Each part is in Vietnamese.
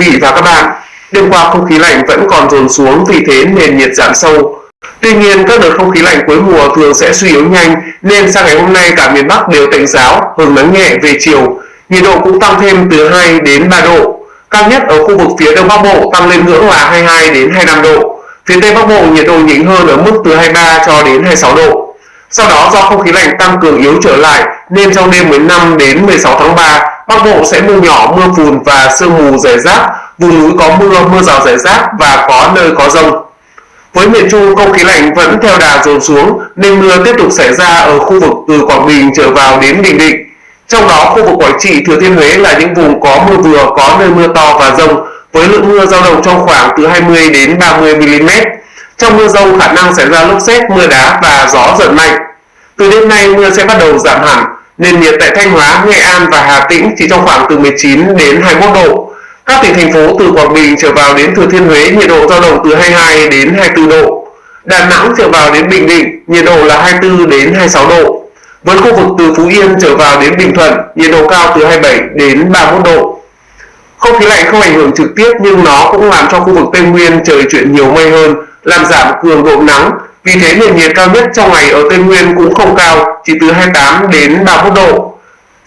vị và các bạn, đêm qua không khí lạnh vẫn còn dồn xuống vì thế nền nhiệt giảm sâu. Tuy nhiên, các đợt không khí lạnh cuối mùa thường sẽ suy yếu nhanh nên sang ngày hôm nay cả miền Bắc đều tạnh giáo, hứng nắng nhẹ về chiều. Nhiệt độ cũng tăng thêm từ 2 đến 3 độ. Cao nhất ở khu vực phía Đông Bắc Bộ tăng lên ngưỡng là 22 đến 25 độ. Phía Tây Bắc Bộ nhiệt độ nhỉnh hơn ở mức từ 23 cho đến 26 độ. Sau đó do không khí lạnh tăng cường yếu trở lại nên trong đêm 15 đến 16 tháng 3, Bắc Bộ sẽ mưa nhỏ, mưa phùn và sương mù rải rác, vùng núi có mưa, mưa rào rải rác và có nơi có rông. Với miền Trung, không khí lạnh vẫn theo đà dồn xuống nên mưa tiếp tục xảy ra ở khu vực từ Quảng Bình trở vào đến Bình Định. Trong đó, khu vực Quảng Trị, Thừa Thiên Huế là những vùng có mưa vừa, có nơi mưa to và rông, với lượng mưa dao động trong khoảng từ 20 đến 30 mm. Trong mưa rông khả năng xảy ra lốc xét, mưa đá và gió giật mạnh. Từ đêm nay mưa sẽ bắt đầu giảm hẳn, nền nhiệt tại Thanh Hóa, Nghệ An và Hà Tĩnh chỉ trong khoảng từ 19 đến 21 độ. Các tỉnh thành phố từ Quảng Bình trở vào đến Thừa Thiên Huế nhiệt độ dao động từ 22 đến 24 độ. Đà Nẵng trở vào đến Bình Định nhiệt độ là 24 đến 26 độ. Với khu vực từ Phú Yên trở vào đến Bình Thuận nhiệt độ cao từ 27 đến 31 độ. Không khí lạnh không ảnh hưởng trực tiếp nhưng nó cũng làm cho khu vực Tây Nguyên trời chuyển nhiều mây hơn, làm giảm cường độ nắng. Vì thế nền nhiệt cao nhất trong ngày ở Tây Nguyên cũng không cao, chỉ từ 28 đến 31 độ.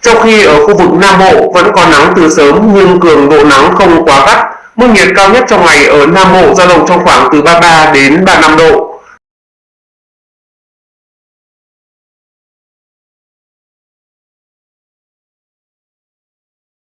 Trong khi ở khu vực Nam Bộ vẫn có nắng từ sớm nhưng cường độ nắng không quá gắt. Mức nhiệt cao nhất trong ngày ở Nam Bộ dao động trong khoảng từ 33 đến 35 độ.